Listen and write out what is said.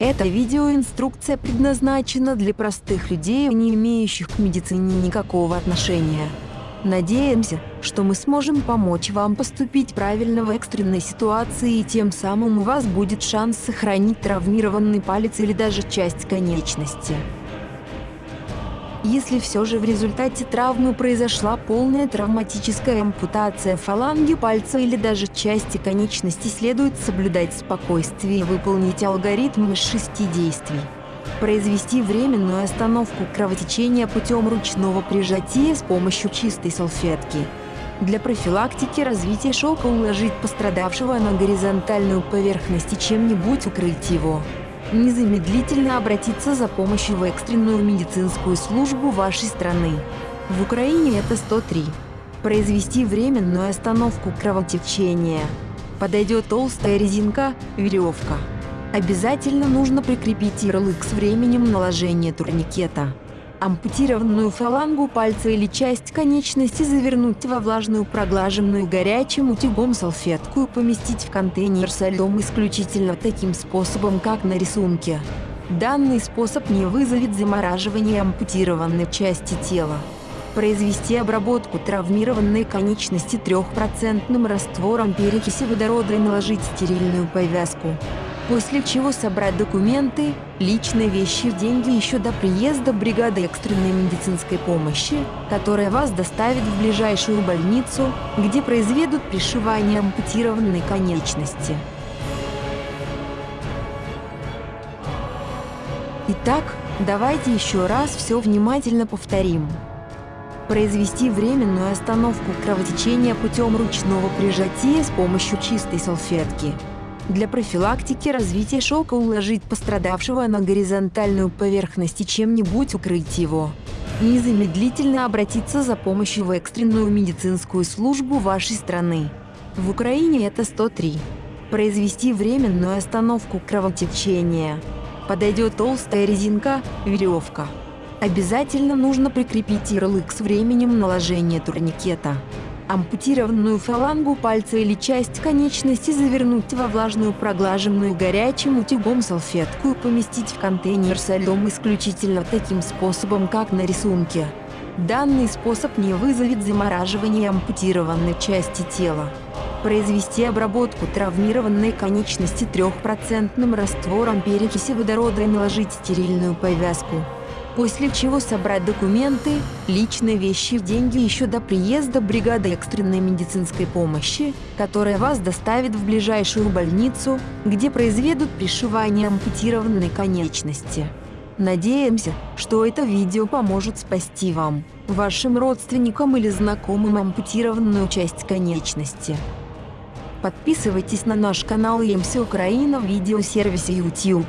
Эта видеоинструкция предназначена для простых людей, не имеющих к медицине никакого отношения. Надеемся, что мы сможем помочь вам поступить правильно в экстренной ситуации и тем самым у вас будет шанс сохранить травмированный палец или даже часть конечности. Если все же в результате травмы произошла полная травматическая ампутация фаланги пальца или даже части конечности, следует соблюдать спокойствие и выполнить алгоритм из шести действий произвести временную остановку кровотечения путем ручного прижатия с помощью чистой салфетки. Для профилактики развития шока уложить пострадавшего на горизонтальную поверхность и чем-нибудь укрыть его. Незамедлительно обратиться за помощью в экстренную медицинскую службу вашей страны. В Украине это 103. Произвести временную остановку кровотечения. Подойдет толстая резинка, веревка. Обязательно нужно прикрепить ярлык с временем наложения турникета. Ампутированную фалангу пальца или часть конечности завернуть во влажную проглаженную горячим утюгом салфетку и поместить в контейнер со льдом исключительно таким способом, как на рисунке. Данный способ не вызовет замораживания ампутированной части тела. Произвести обработку травмированной конечности трехпроцентным раствором перекиси водорода и наложить стерильную повязку после чего собрать документы, личные вещи, деньги еще до приезда бригады экстренной медицинской помощи, которая вас доставит в ближайшую больницу, где произведут пришивание ампутированной конечности. Итак, давайте еще раз все внимательно повторим. Произвести временную остановку кровотечения путем ручного прижатия с помощью чистой салфетки. Для профилактики развития шока уложить пострадавшего на горизонтальную поверхность и чем-нибудь укрыть его. Незамедлительно обратиться за помощью в экстренную медицинскую службу вашей страны. В Украине это 103. Произвести временную остановку кровотечения. Подойдет толстая резинка, веревка. Обязательно нужно прикрепить ярлык с временем наложения турникета ампутированную фалангу пальца или часть конечности завернуть во влажную проглаженную горячим утюгом салфетку и поместить в контейнер со льдом исключительно таким способом, как на рисунке. Данный способ не вызовет замораживания ампутированной части тела. Произвести обработку травмированной конечности трехпроцентным раствором перекиси водорода и наложить стерильную повязку после чего собрать документы, личные вещи, деньги еще до приезда бригады экстренной медицинской помощи, которая вас доставит в ближайшую больницу, где произведут пришивание ампутированной конечности. Надеемся, что это видео поможет спасти вам, вашим родственникам или знакомым ампутированную часть конечности. Подписывайтесь на наш канал EMC Украина в видеосервисе YouTube.